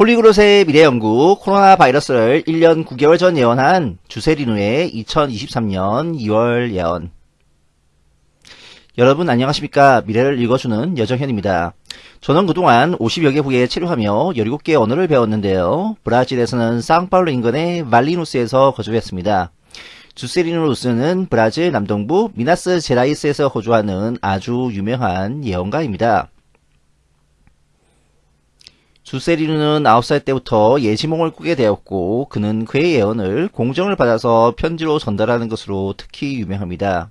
폴리그롯의 미래연구 코로나 바이러스를 1년 9개월 전 예언한 주세리누의 2023년 2월 예언 여러분 안녕하십니까 미래를 읽어주는 여정현입니다. 저는 그동안 50여 개 국에 체류하며 17개의 언어를 배웠는데요. 브라질에서는 상파울루 인근의 말리누스에서 거주했습니다. 주세리누스는 브라질 남동부 미나스 제라이스에서 거주하는 아주 유명한 예언가입니다. 주세리누는 9살 때부터 예지몽을 꾸게 되었고 그는 그의 예언을 공정을 받아서 편지로 전달하는 것으로 특히 유명합니다.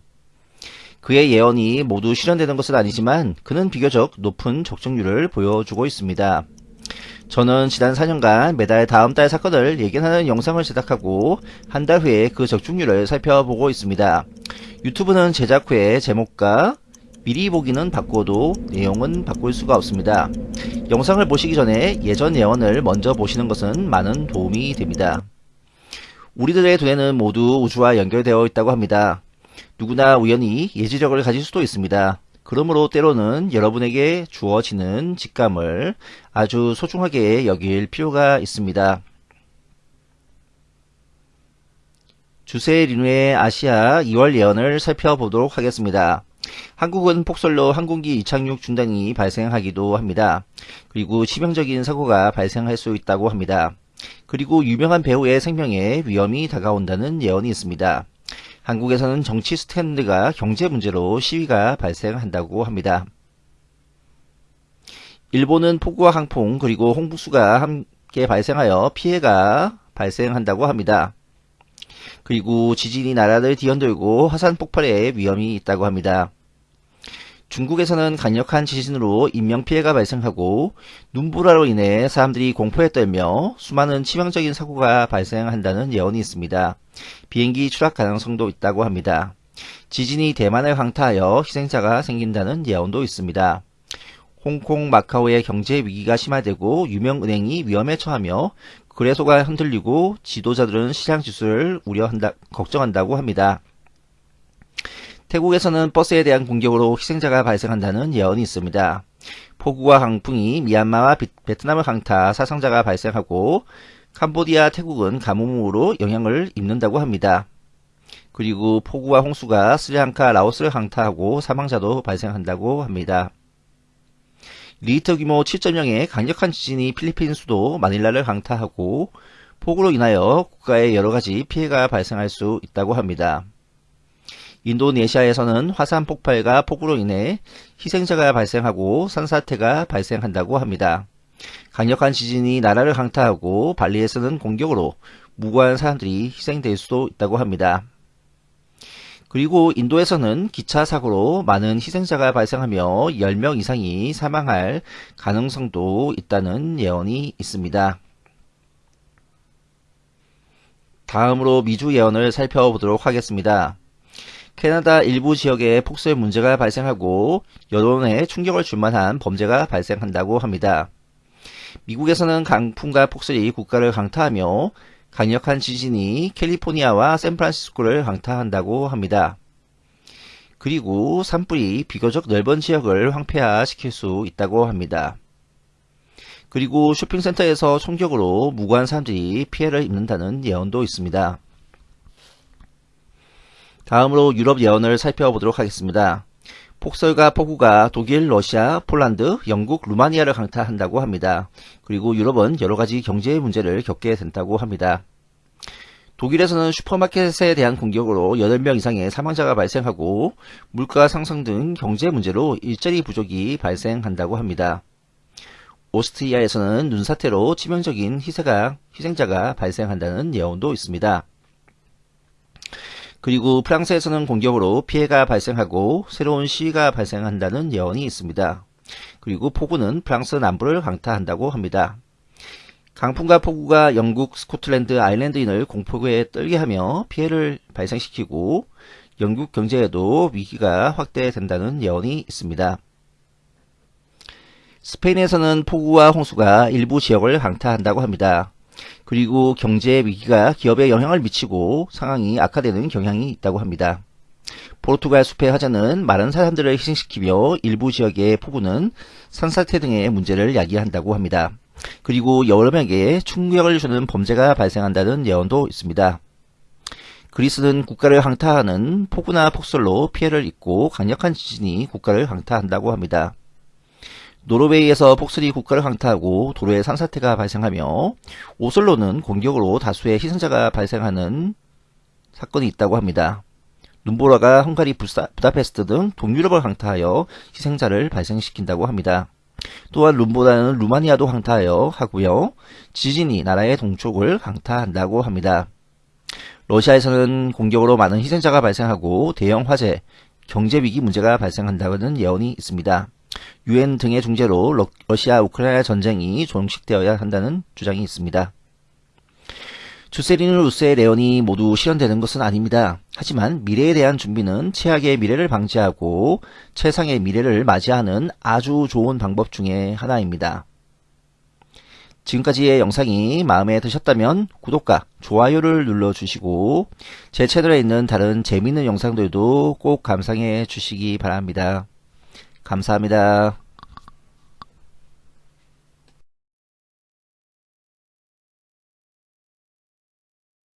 그의 예언이 모두 실현되는 것은 아니지만 그는 비교적 높은 적중률을 보여주고 있습니다. 저는 지난 4년간 매달 다음 달 사건을 예견하는 영상을 제작하고 한 달 후에 그 적중률을 살펴보고 있습니다. 유튜브는 제작 후에 제목과 미리 보기는 바꿔도 내용은 바꿀 수가 없습니다. 영상을 보시기 전에 예전 예언을 먼저 보시는 것은 많은 도움이 됩니다. 우리들의 두뇌는 모두 우주와 연결되어 있다고 합니다. 누구나 우연히 예지력을 가질 수도 있습니다. 그러므로 때로는 여러분에게 주어지는 직감을 아주 소중하게 여길 필요가 있습니다. 주세 리누의 아시아 2월 예언을 살펴보도록 하겠습니다. 한국은 폭설로 항공기 이착륙 중단이 발생하기도 합니다. 그리고 치명적인 사고가 발생할 수 있다고 합니다. 그리고 유명한 배우의 생명에 위험이 다가온다는 예언이 있습니다. 한국에서는 정치 스탠드가 경제 문제로 시위가 발생한다고 합니다. 일본은 폭우와 강풍 그리고 홍수가 함께 발생하여 피해가 발생한다고 합니다. 그리고 지진이 나라를 뒤흔들고 화산 폭발의 위험이 있다고 합니다. 중국에서는 강력한 지진으로 인명피해가 발생하고 눈보라로 인해 사람들이 공포에 떨며 수많은 치명적인 사고가 발생한다는 예언이 있습니다. 비행기 추락 가능성도 있다고 합니다. 지진이 대만을 강타하여 희생자가 생긴다는 예언도 있습니다. 홍콩, 마카오의 경제 위기가 심화되고 유명 은행이 위험에 처하며 거래소가 흔들리고 지도자들은 시장 지수를 우려한다, 걱정한다고 합니다. 태국에서는 버스에 대한 공격으로 희생자가 발생한다는 예언이 있습니다. 폭우와 강풍이 미얀마와 베트남을 강타 사상자가 발생하고 캄보디아, 태국은 가뭄으로 영향을 입는다고 합니다. 그리고 폭우와 홍수가 스리랑카, 라오스를 강타하고 사망자도 발생한다고 합니다. 리히터 규모 7.0의 강력한 지진이 필리핀 수도 마닐라를 강타하고 폭우로 인하여 국가에 여러가지 피해가 발생할 수 있다고 합니다. 인도네시아에서는 화산 폭발과 폭우로 인해 희생자가 발생하고 산사태가 발생한다고 합니다. 강력한 지진이 나라를 강타하고 발리에서는 공격으로 무고한 사람들이 희생될 수도 있다고 합니다. 그리고 인도에서는 기차 사고로 많은 희생자가 발생하며 10명 이상이 사망할 가능성도 있다는 예언이 있습니다. 다음으로 미주 예언을 살펴보도록 하겠습니다. 캐나다 일부 지역에 폭설 문제가 발생하고 여론에 충격을 줄 만한 범죄가 발생한다고 합니다. 미국에서는 강풍과 폭설이 국가를 강타하며 강력한 지진이 캘리포니아와 샌프란시스코를 강타한다고 합니다. 그리고 산불이 비교적 넓은 지역을 황폐화시킬 수 있다고 합니다. 그리고 쇼핑센터에서 총격으로 무고한 사람들이 피해를 입는다는 예언도 있습니다. 다음으로 유럽 예언을 살펴보도록 하겠습니다. 폭설과 폭우가 독일, 러시아, 폴란드, 영국, 루마니아를 강타한다고 합니다. 그리고 유럽은 여러가지 경제 문제를 겪게 된다고 합니다. 독일에서는 슈퍼마켓에 대한 공격으로 8명 이상의 사망자가 발생하고 물가 상승 등 경제 문제로 일자리 부족이 발생한다고 합니다. 오스트리아에서는 눈사태로 치명적인 희생가, 희생자가 발생한다는 예언도 있습니다. 그리고 프랑스에서는 공격으로 피해가 발생하고 새로운 시위가 발생한다는 예언이 있습니다. 그리고 폭우는 프랑스 남부를 강타한다고 합니다. 강풍과 폭우가 영국, 스코틀랜드, 아일랜드인을 공포에 떨게 하며 피해를 발생시키고 영국 경제에도 위기가 확대된다는 예언이 있습니다. 스페인에서는 폭우와 홍수가 일부 지역을 강타한다고 합니다. 그리고 경제 위기가 기업에 영향을 미치고 상황이 악화되는 경향이 있다고 합니다. 포르투갈 숲의 화재는 많은 사람들을 희생시키며 일부 지역의 폭우는 산사태 등의 문제를 야기한다고 합니다. 그리고 여러명에게 충격을 주는 범죄가 발생한다는 예언도 있습니다. 그리스는 국가를 강타하는 폭우나 폭설로 피해를 입고 강력한 지진이 국가를 강타한다고 합니다. 노르웨이에서 폭설이 국가를 강타하고 도로에 산사태가 발생하며 오슬로는 공격으로 다수의 희생자가 발생하는 사건이 있다고 합니다. 눈보라가 헝가리 부사, 부다페스트 등 동유럽을 강타하여 희생자를 발생시킨다고 합니다. 또한 룸보다는 루마니아도 강타하여 하고요. 지진이 나라의 동쪽을 강타한다고 합니다. 러시아에서는 공격으로 많은 희생자가 발생하고 대형 화재, 경제위기 문제가 발생한다는 예언이 있습니다. 유엔 등의 중재로 러시아 우크라이나 전쟁이 종식되어야 한다는 주장이 있습니다. 주세리누 루스의 레온이 모두 실현되는 것은 아닙니다. 하지만 미래에 대한 준비는 최악의 미래를 방지하고 최상의 미래를 맞이하는 아주 좋은 방법 중의 하나입니다. 지금까지의 영상이 마음에 드셨다면 구독과 좋아요를 눌러주시고 제 채널에 있는 다른 재미있는 영상들도 꼭 감상해 주시기 바랍니다. 감사합니다.